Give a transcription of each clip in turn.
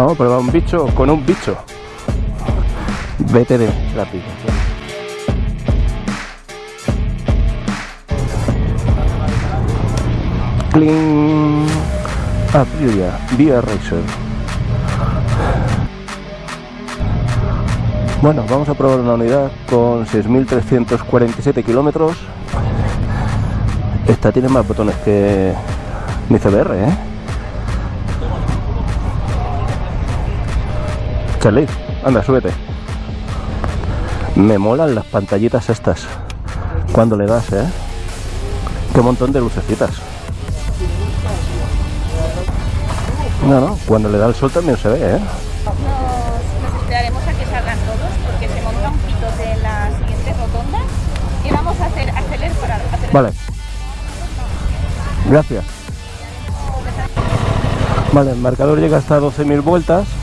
Vamos a probar un bicho con un bicho. Vete de la aplicación. Cling. Aprilia, Via Racer. Bueno, vamos a probar una unidad con 6.347 kilómetros. Esta tiene más botones que mi CBR, ¿eh? Charlie, anda, súbete. Me molan las pantallitas estas. Cuando le das, ¿eh? Qué montón de lucecitas. No, no, cuando le da el sol también se ve, ¿eh? Nos, nos esperaremos a que salgan todos porque se monta un pito de la siguiente rotonda y vamos a hacer acelerar para acelerar. Vale. Gracias. Vale, el marcador llega hasta 12.000 vueltas.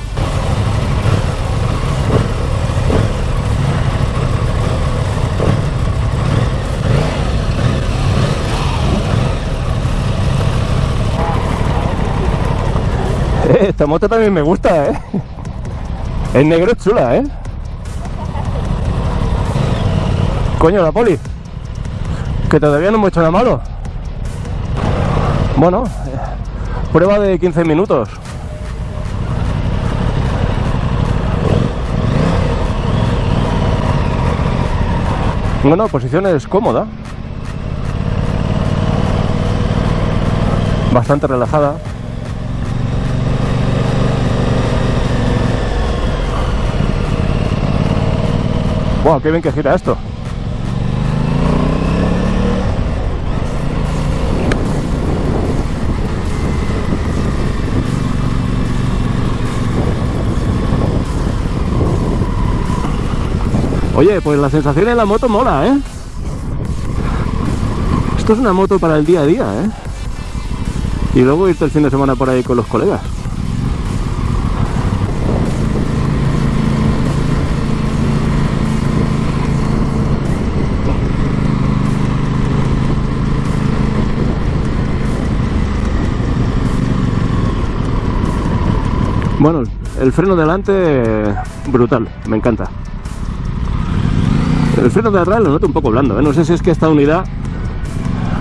Esta moto también me gusta, ¿eh? El negro es chula, ¿eh? Coño, la poli. Que todavía no hemos hecho nada malo. Bueno, eh, prueba de 15 minutos. Bueno, posición es cómoda. Bastante relajada. Wow, qué bien que gira esto. Oye, pues la sensación en la moto mola, ¿eh? Esto es una moto para el día a día, ¿eh? Y luego irte el fin de semana por ahí con los colegas. Bueno, el freno delante brutal, me encanta. El freno de atrás lo noto un poco blando, ¿eh? no sé si es que esta unidad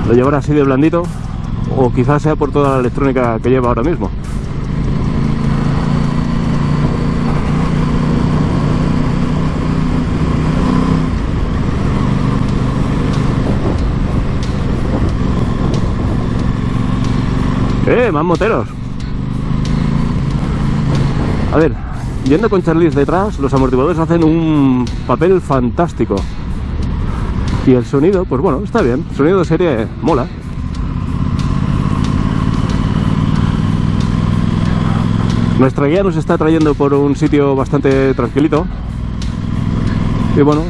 lo llevará así de blandito o quizás sea por toda la electrónica que lleva ahora mismo. ¡Eh! Más moteros. A ver, yendo con Charlize detrás, los amortiguadores hacen un papel fantástico. Y el sonido, pues bueno, está bien. El sonido de serie mola. Nuestra guía nos está trayendo por un sitio bastante tranquilito. Y bueno,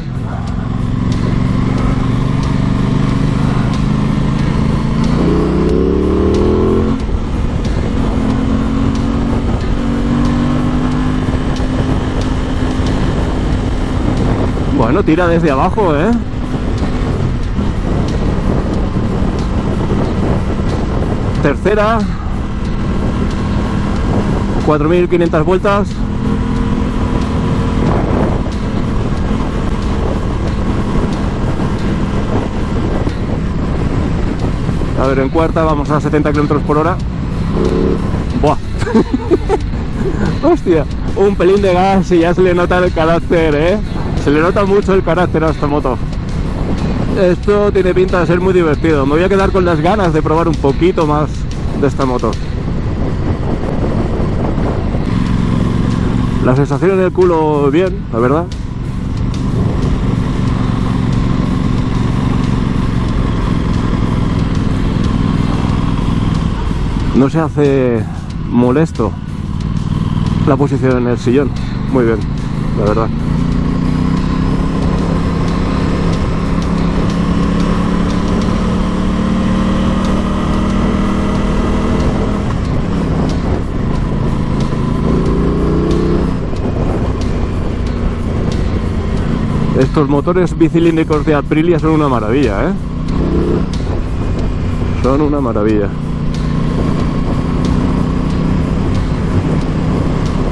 Bueno, tira desde abajo, ¿eh? Tercera. 4.500 vueltas. A ver, en cuarta vamos a 70 km por hora. Buah. Hostia, un pelín de gas y ya se le nota el carácter, ¿eh? Se le nota mucho el carácter a esta moto. Esto tiene pinta de ser muy divertido. Me voy a quedar con las ganas de probar un poquito más de esta moto. La sensación en el culo bien, la verdad. No se hace molesto la posición en el sillón. Muy bien, la verdad. Estos motores bicilíndricos de Aprilia son una maravilla, ¿eh? Son una maravilla.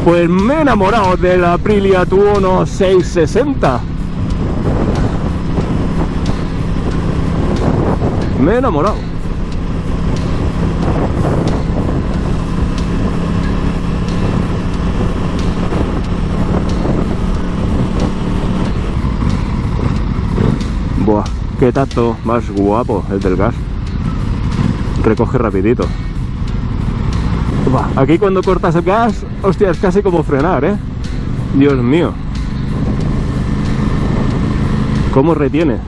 Pues me he enamorado de la Aprilia Tuono 660. Me he enamorado. Buah, qué tacto más guapo el del gas. Recoge rapidito. Aquí cuando cortas el gas, hostia, es casi como frenar, ¿eh? Dios mío. ¿Cómo retiene?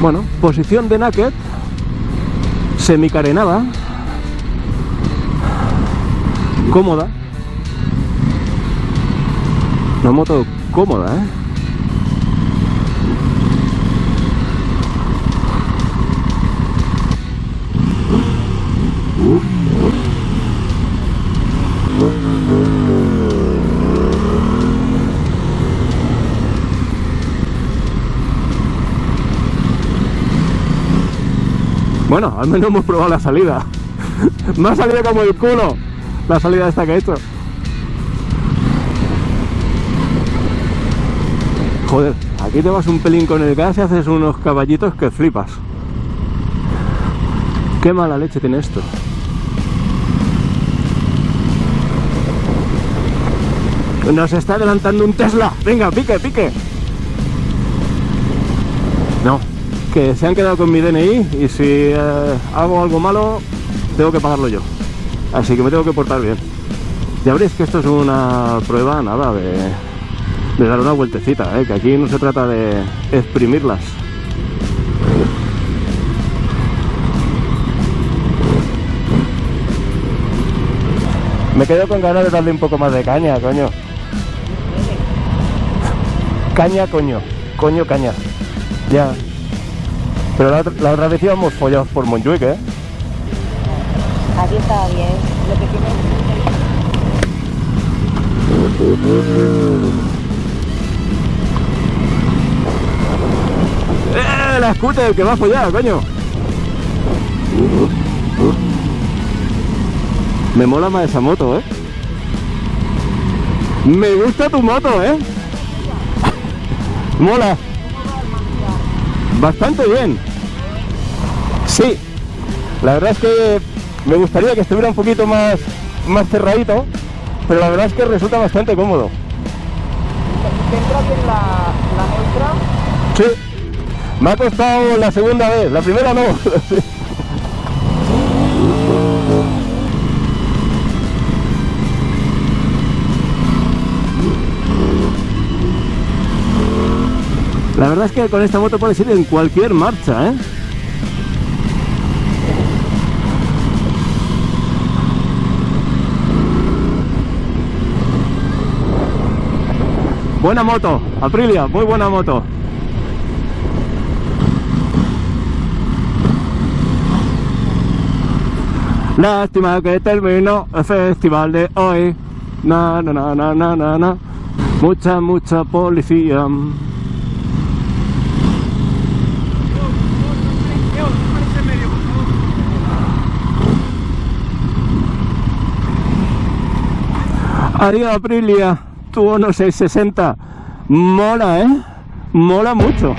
Bueno, posición de naked, semicarenada, cómoda. Una moto cómoda, ¿eh? Bueno, al menos hemos probado la salida. Me ha salido como el culo la salida esta que he hecho. Joder, aquí te vas un pelín con el gas y haces unos caballitos que flipas. Qué mala leche tiene esto. Nos está adelantando un Tesla. Venga, pique, pique. No, que se han quedado con mi DNI y si eh, hago algo malo, tengo que pagarlo yo. Así que me tengo que portar bien. Ya veréis que esto es una prueba, nada, de, de dar una vueltecita, ¿eh? que aquí no se trata de exprimirlas. Me quedo con ganas de darle un poco más de caña, coño. Caña, coño. Coño, caña. Ya. Pero la, otra vez íbamos follados por Montjuic, ¿eh? Aquí estaba bien. Lo que tiene ¡Eh! La scooter que va a follar, coño. Me mola más esa moto, ¿eh? Me gusta tu moto, ¿eh? mola. Bastante bien. Sí. La verdad es que me gustaría que estuviera un poquito más, más cerradito, pero la verdad es que resulta bastante cómodo. ¿Entra bien la, la neutra? Sí. Me ha costado la segunda vez, la primera no. La verdad es que con esta moto puedes ir en cualquier marcha, ¿eh? Buena moto, Aprilia, muy buena moto. Lástima que terminó el festival de hoy. Na, na, na, na, na, na, na. Mucha, mucha policía. Adiós Aprilia, tu 1660. Mola, ¿eh? Mola mucho.